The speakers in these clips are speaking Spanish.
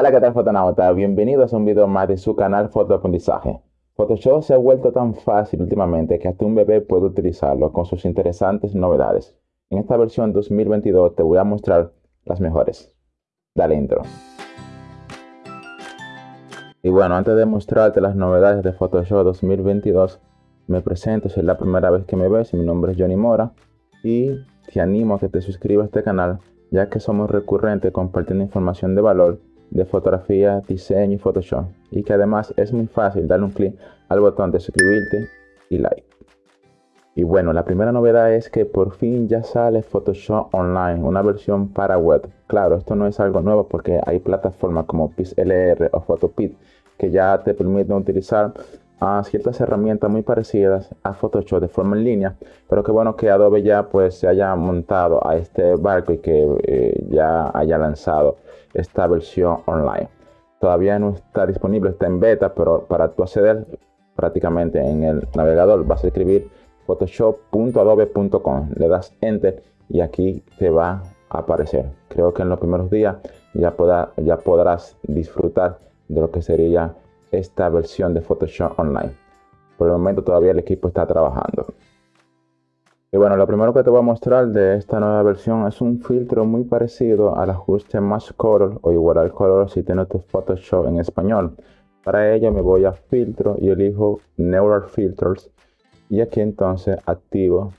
Hola, ¿qué tal fotonauta? Bienvenidos a un video más de su canal Fotoaprendizaje. Photoshop se ha vuelto tan fácil últimamente que hasta un bebé puede utilizarlo con sus interesantes novedades. En esta versión 2022 te voy a mostrar las mejores. Dale intro. Y bueno, antes de mostrarte las novedades de Photoshop 2022, me presento, si es la primera vez que me ves, mi nombre es Johnny Mora y te animo a que te suscribas a este canal ya que somos recurrentes compartiendo información de valor de fotografía, diseño y Photoshop y que además es muy fácil darle un clic al botón de suscribirte y like. Y bueno, la primera novedad es que por fin ya sale Photoshop Online, una versión para web. Claro, esto no es algo nuevo porque hay plataformas como PixLR o Photopit que ya te permiten utilizar a ciertas herramientas muy parecidas a Photoshop de forma en línea, pero que bueno que Adobe ya pues se haya montado a este barco y que eh, ya haya lanzado esta versión online. Todavía no está disponible, está en beta, pero para tú acceder prácticamente en el navegador vas a escribir photoshop.adobe.com, le das enter y aquí te va a aparecer. Creo que en los primeros días ya, ya podrás disfrutar de lo que sería esta versión de Photoshop Online. Por el momento todavía el equipo está trabajando. Y bueno, lo primero que te voy a mostrar de esta nueva versión es un filtro muy parecido al ajuste Mask Color o igual al color si tienes tu Photoshop en español. Para ello me voy a filtro y elijo Neural Filters y aquí entonces activo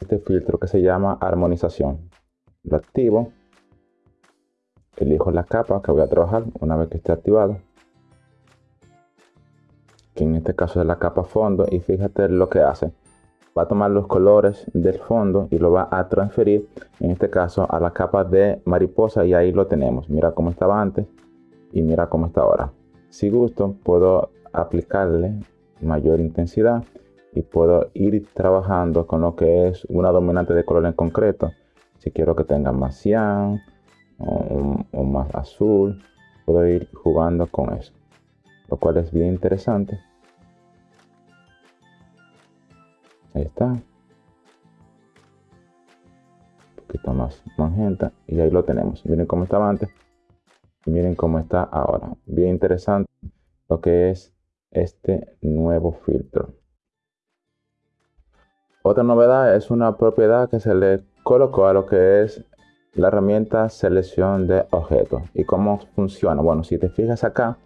este filtro que se llama armonización. Lo activo, elijo la capa que voy a trabajar una vez que esté activado que en este caso es la capa fondo y fíjate lo que hace va a tomar los colores del fondo y lo va a transferir en este caso a la capa de mariposa y ahí lo tenemos. Mira cómo estaba antes y mira cómo está ahora. Si gusto puedo aplicarle mayor intensidad y puedo ir trabajando con lo que es una dominante de color en concreto. Si quiero que tenga más cian o más azul puedo ir jugando con eso lo cual es bien interesante. Ahí está. Un poquito más magenta y ahí lo tenemos. Miren cómo estaba antes y miren cómo está ahora. Bien interesante lo que es este nuevo filtro. Otra novedad es una propiedad que se le colocó a lo que es la herramienta selección de objetos. ¿Y cómo funciona? Bueno, si te fijas acá,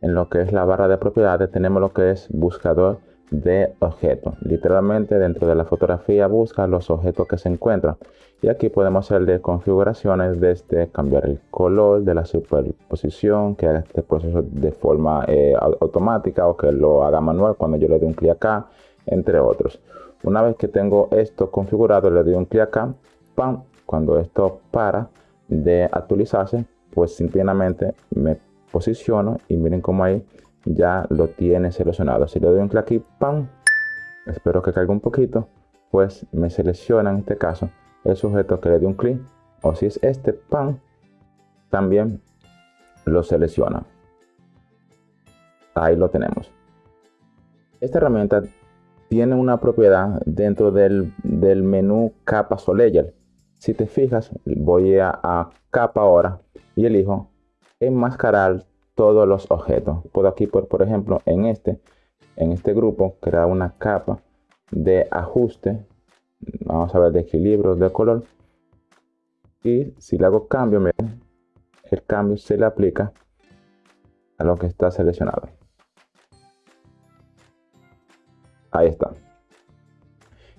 en lo que es la barra de propiedades tenemos lo que es buscador de objetos. Literalmente dentro de la fotografía busca los objetos que se encuentran. Y aquí podemos hacerle configuraciones desde cambiar el color de la superposición, que haga este proceso de forma eh, automática o que lo haga manual cuando yo le doy un clic acá, entre otros. Una vez que tengo esto configurado, le doy un clic acá, ¡pam! Cuando esto para de actualizarse, pues simplemente me posiciono y miren cómo ahí ya lo tiene seleccionado. Si le doy un clic aquí, ¡pam! Espero que caiga un poquito, pues me selecciona en este caso el sujeto que le di un clic. O si es este, ¡pam! También lo selecciona. Ahí lo tenemos. Esta herramienta tiene una propiedad dentro del, del menú capas o layer. Si te fijas, voy a, a capa ahora y elijo enmascarar todos los objetos. Puedo aquí, por, por ejemplo, en este, en este grupo, crear una capa de ajuste. Vamos a ver de equilibrio de color. Y si le hago cambio, miren, el cambio se le aplica a lo que está seleccionado. Ahí está.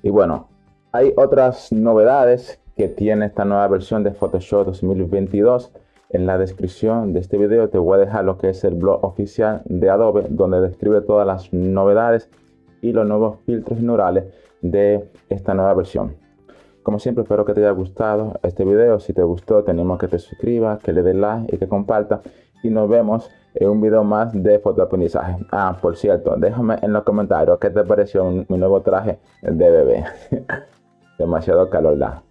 Y bueno, hay otras novedades que tiene esta nueva versión de Photoshop 2022 en la descripción de este video te voy a dejar lo que es el blog oficial de Adobe, donde describe todas las novedades y los nuevos filtros neurales de esta nueva versión. Como siempre, espero que te haya gustado este video. Si te gustó, tenemos que te suscribas, que le des like y que comparta. Y nos vemos en un video más de fotoaprendizaje. Ah, por cierto, déjame en los comentarios qué te pareció mi nuevo traje de bebé. Demasiado calor da.